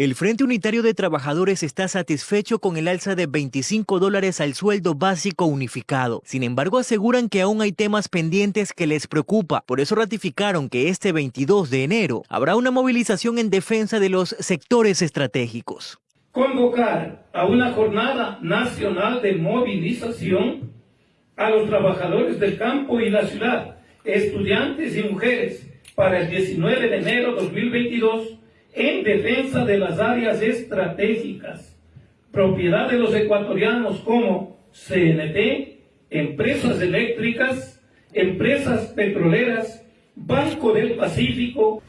El Frente Unitario de Trabajadores está satisfecho con el alza de 25 dólares al sueldo básico unificado. Sin embargo, aseguran que aún hay temas pendientes que les preocupa. Por eso ratificaron que este 22 de enero habrá una movilización en defensa de los sectores estratégicos. Convocar a una jornada nacional de movilización a los trabajadores del campo y la ciudad, estudiantes y mujeres, para el 19 de enero de 2022 en defensa de las áreas estratégicas, propiedad de los ecuatorianos como CNT, empresas eléctricas, empresas petroleras, Banco del Pacífico.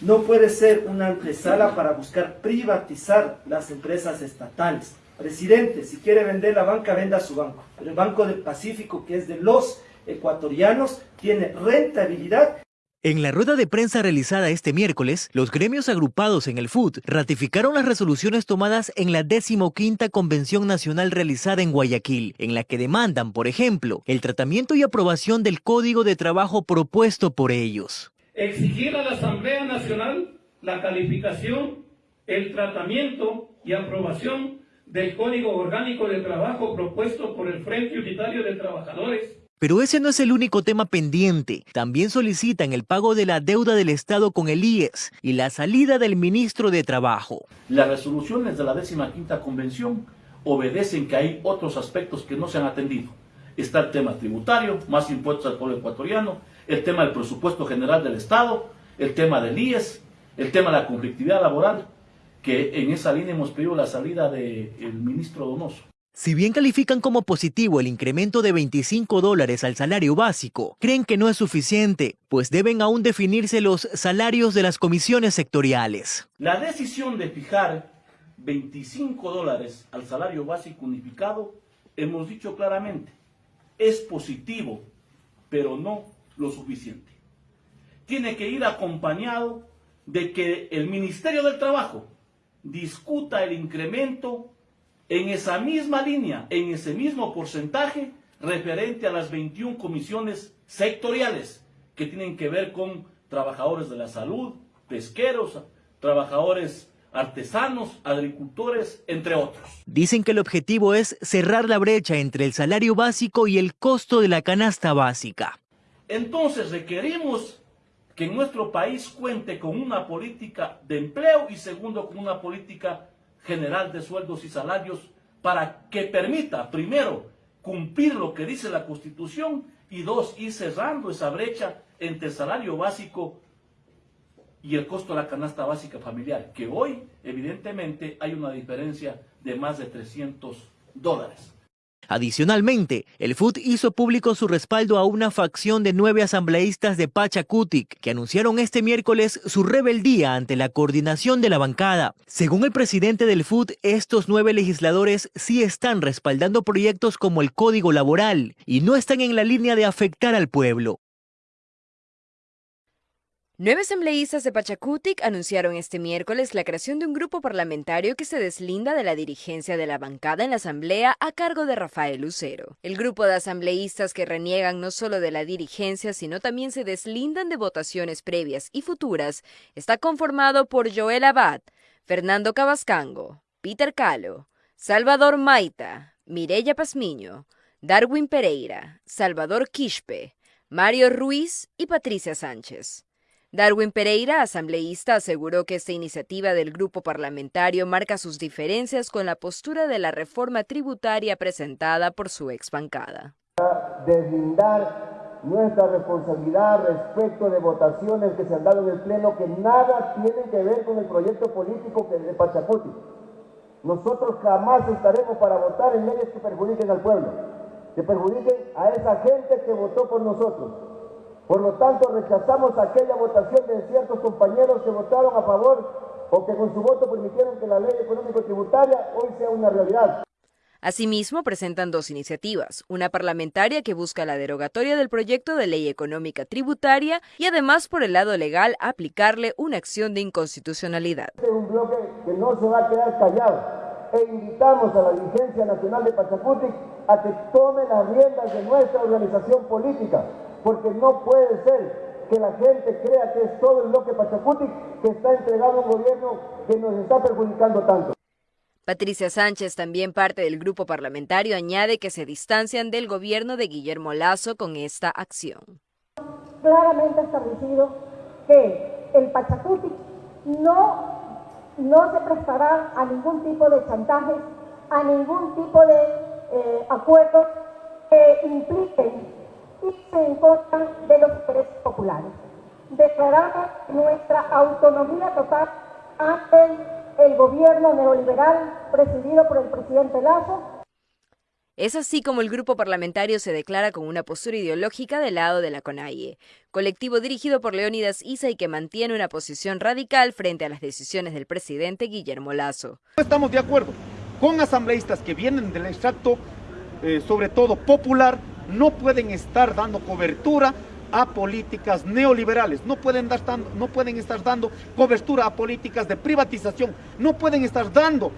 No puede ser una antesala para buscar privatizar las empresas estatales. Presidente, si quiere vender la banca, venda su banco. Pero el Banco del Pacífico, que es de los ecuatorianos, tiene rentabilidad en la rueda de prensa realizada este miércoles, los gremios agrupados en el FUD ratificaron las resoluciones tomadas en la 15 Convención Nacional realizada en Guayaquil, en la que demandan, por ejemplo, el tratamiento y aprobación del Código de Trabajo propuesto por ellos. Exigir a la Asamblea Nacional la calificación, el tratamiento y aprobación del Código Orgánico de Trabajo propuesto por el Frente Unitario de Trabajadores pero ese no es el único tema pendiente. También solicitan el pago de la deuda del Estado con el IES y la salida del ministro de Trabajo. Las resoluciones de la 15 Convención obedecen que hay otros aspectos que no se han atendido. Está el tema tributario, más impuestos al pueblo ecuatoriano, el tema del presupuesto general del Estado, el tema del IES, el tema de la conflictividad laboral, que en esa línea hemos pedido la salida del ministro Donoso. Si bien califican como positivo el incremento de 25 dólares al salario básico, creen que no es suficiente, pues deben aún definirse los salarios de las comisiones sectoriales. La decisión de fijar 25 dólares al salario básico unificado, hemos dicho claramente, es positivo, pero no lo suficiente. Tiene que ir acompañado de que el Ministerio del Trabajo discuta el incremento en esa misma línea, en ese mismo porcentaje, referente a las 21 comisiones sectoriales que tienen que ver con trabajadores de la salud, pesqueros, trabajadores artesanos, agricultores, entre otros. Dicen que el objetivo es cerrar la brecha entre el salario básico y el costo de la canasta básica. Entonces requerimos que nuestro país cuente con una política de empleo y segundo con una política general de sueldos y salarios para que permita, primero, cumplir lo que dice la Constitución y dos, ir cerrando esa brecha entre el salario básico y el costo de la canasta básica familiar, que hoy evidentemente hay una diferencia de más de 300 dólares. Adicionalmente, el FUT hizo público su respaldo a una facción de nueve asambleístas de Pachacutic que anunciaron este miércoles su rebeldía ante la coordinación de la bancada. Según el presidente del FUT, estos nueve legisladores sí están respaldando proyectos como el Código Laboral y no están en la línea de afectar al pueblo. Nueve asambleístas de Pachacutic anunciaron este miércoles la creación de un grupo parlamentario que se deslinda de la dirigencia de la bancada en la asamblea a cargo de Rafael Lucero. El grupo de asambleístas que reniegan no solo de la dirigencia, sino también se deslindan de votaciones previas y futuras, está conformado por Joel Abad, Fernando Cabascango, Peter Calo, Salvador Maita, Mireya Pazmiño, Darwin Pereira, Salvador Quispe, Mario Ruiz y Patricia Sánchez. Darwin Pereira, asambleísta, aseguró que esta iniciativa del grupo parlamentario marca sus diferencias con la postura de la reforma tributaria presentada por su ex bancada. Deslindar nuestra responsabilidad respecto de votaciones que se han dado en el Pleno que nada tienen que ver con el proyecto político que de Pachacuti. Nosotros jamás estaremos para votar en leyes que perjudiquen al pueblo, que perjudiquen a esa gente que votó por nosotros. Por lo tanto, rechazamos aquella votación de ciertos compañeros que votaron a favor o que con su voto permitieron que la ley económico-tributaria hoy sea una realidad. Asimismo, presentan dos iniciativas, una parlamentaria que busca la derogatoria del proyecto de ley económica tributaria y además por el lado legal aplicarle una acción de inconstitucionalidad. Este es un bloque que no se va a quedar callado e invitamos a la dirigencia nacional de Pachacuti a que tome las riendas de nuestra organización política porque no puede ser que la gente crea que es todo el bloque Pachacuti que está entregado a un gobierno que nos está perjudicando tanto. Patricia Sánchez, también parte del grupo parlamentario, añade que se distancian del gobierno de Guillermo Lazo con esta acción. Claramente establecido que el Pachacuti no, no se prestará a ningún tipo de chantaje, a ningún tipo de eh, acuerdos que impliquen irse en contra de los intereses populares. Declaramos nuestra autonomía total ante el gobierno neoliberal presidido por el presidente Lazo. Es así como el grupo parlamentario se declara con una postura ideológica del lado de la CONAIE, colectivo dirigido por Leónidas Isa y que mantiene una posición radical frente a las decisiones del presidente Guillermo Lazo. Estamos de acuerdo con asambleístas que vienen del extracto, eh, sobre todo popular, no pueden estar dando cobertura a políticas neoliberales, no pueden, dar, no pueden estar dando cobertura a políticas de privatización, no pueden estar dando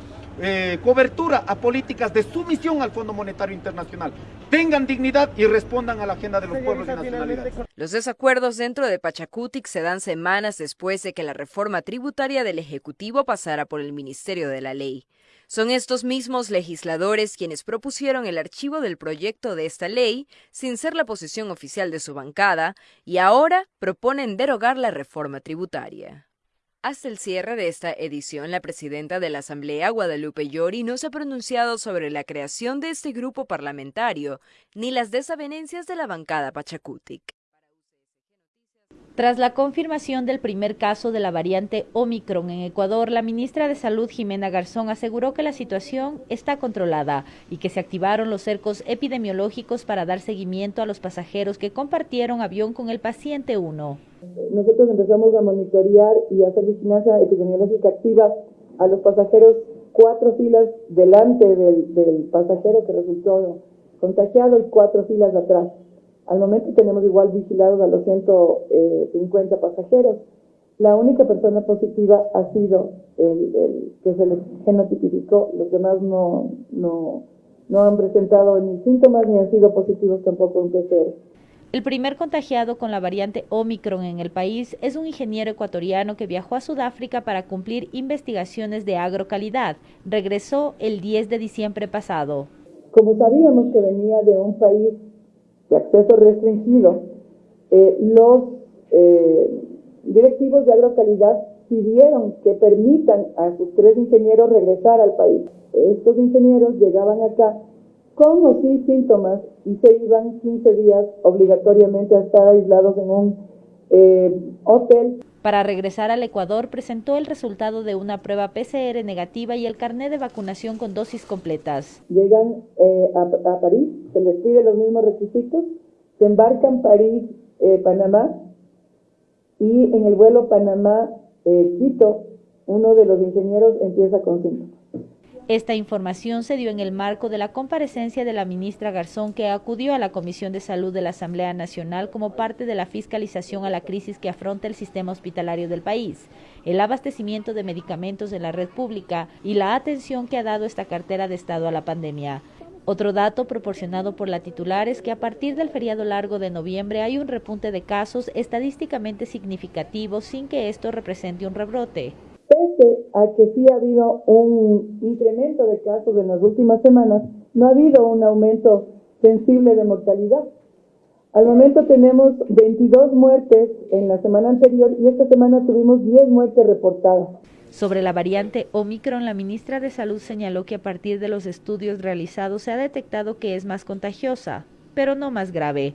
eh, cobertura a políticas de sumisión al Fondo Monetario Internacional. Tengan dignidad y respondan a la agenda de los pueblos y nacionalidades. Los desacuerdos dentro de Pachacutic se dan semanas después de que la reforma tributaria del Ejecutivo pasara por el Ministerio de la Ley. Son estos mismos legisladores quienes propusieron el archivo del proyecto de esta ley sin ser la posición oficial de su bancada y ahora proponen derogar la reforma tributaria. Hasta el cierre de esta edición, la presidenta de la Asamblea, Guadalupe Llori, no se ha pronunciado sobre la creación de este grupo parlamentario ni las desavenencias de la bancada Pachacutic. Tras la confirmación del primer caso de la variante Omicron en Ecuador, la ministra de Salud Jimena Garzón aseguró que la situación está controlada y que se activaron los cercos epidemiológicos para dar seguimiento a los pasajeros que compartieron avión con el paciente 1. Nosotros empezamos a monitorear y hacer vigilancia epidemiológica activa a los pasajeros cuatro filas delante del, del pasajero que resultó contagiado y cuatro filas atrás. Al momento tenemos igual vigilados a los 150 pasajeros. La única persona positiva ha sido el, que se les genotipificó. Los demás no, no, no han presentado ni síntomas ni han sido positivos tampoco en PCR. El primer contagiado con la variante Omicron en el país es un ingeniero ecuatoriano que viajó a Sudáfrica para cumplir investigaciones de agrocalidad. Regresó el 10 de diciembre pasado. Como sabíamos que venía de un país de acceso restringido, eh, los eh, directivos de agrocalidad pidieron que permitan a sus tres ingenieros regresar al país. Estos ingenieros llegaban acá con o sin síntomas y se iban 15 días obligatoriamente a estar aislados en un eh, hotel. Para regresar al Ecuador presentó el resultado de una prueba PCR negativa y el carnet de vacunación con dosis completas. Llegan eh, a, París, se les pide los mismos requisitos, se embarcan París-Panamá eh, y en el vuelo Panamá-Quito uno de los ingenieros empieza con síntomas. Esta información se dio en el marco de la comparecencia de la ministra Garzón que acudió a la Comisión de Salud de la Asamblea Nacional como parte de la fiscalización a la crisis que afronta el sistema hospitalario del país, el abastecimiento de medicamentos en la red pública y la atención que ha dado esta cartera de Estado a la pandemia. Otro dato proporcionado por la titular es que a partir del feriado largo de noviembre hay un repunte de casos estadísticamente significativo sin que esto represente un rebrote pese a que sí ha habido un incremento de casos en las últimas semanas, no ha habido un aumento sensible de mortalidad. Al momento tenemos 22 muertes en la semana anterior y esta semana tuvimos 10 muertes reportadas. Sobre la variante Omicron, la ministra de Salud señaló que a partir de los estudios realizados se ha detectado que es más contagiosa, pero no más grave.